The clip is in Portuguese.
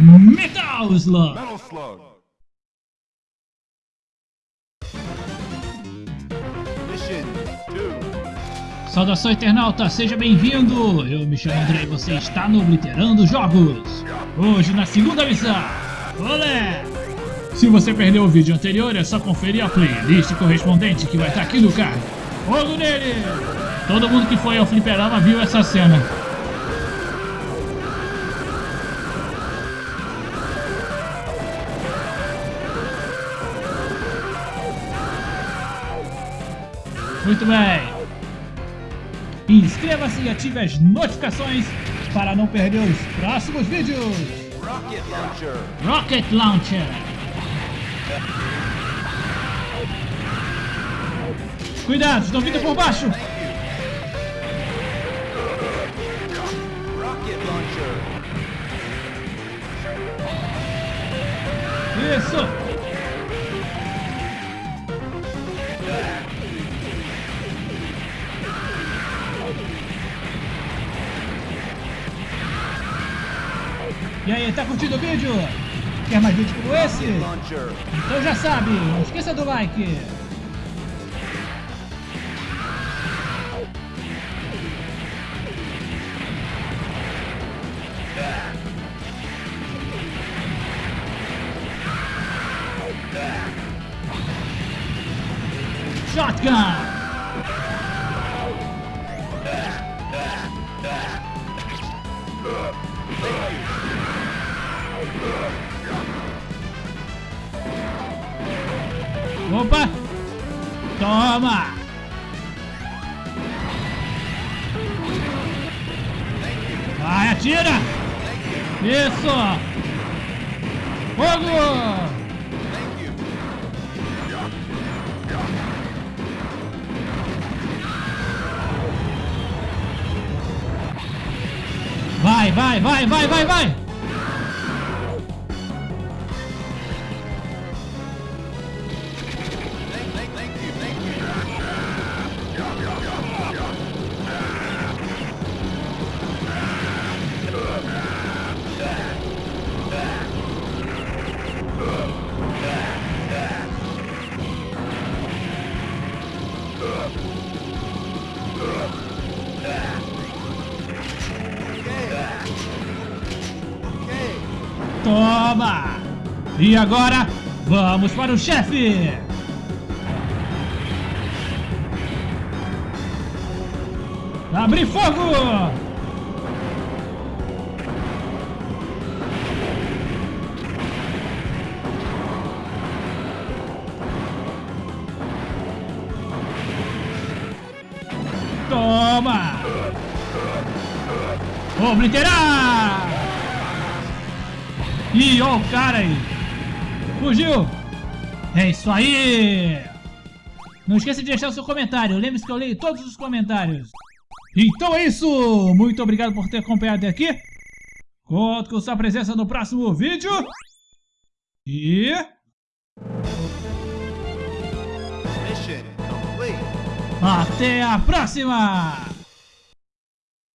Metal Slug. Metal Slug. Mission 2. Saudação internauta, seja bem-vindo! Eu me chamo André e você está no Obliterando Jogos. Hoje na segunda missão. Olé! Se você perdeu o vídeo anterior, é só conferir a playlist correspondente que vai estar aqui no card. Fogo nele! Todo mundo que foi ao fliperama viu essa cena. Muito bem. Inscreva-se e ative as notificações para não perder os próximos vídeos. Rocket Launcher. Rocket Launcher. Cuidado, estão vindo por baixo. Rocket Launcher. Isso. E aí, tá curtindo o vídeo? Quer mais vídeos como esse? Então já sabe, não esqueça do like. Shotgun! Opa! Toma! Vai, atira! Isso! Fogo! Vai, vai, vai, vai, vai, vai! Toma! E agora, vamos para o chefe! Abre fogo! Toma! Obliterar! Ih, ó o cara aí! Fugiu! É isso aí! Não esqueça de deixar o seu comentário. Lembre-se que eu leio todos os comentários. Então é isso! Muito obrigado por ter acompanhado até aqui. Conto com sua presença no próximo vídeo. E... Mission. Até a próxima!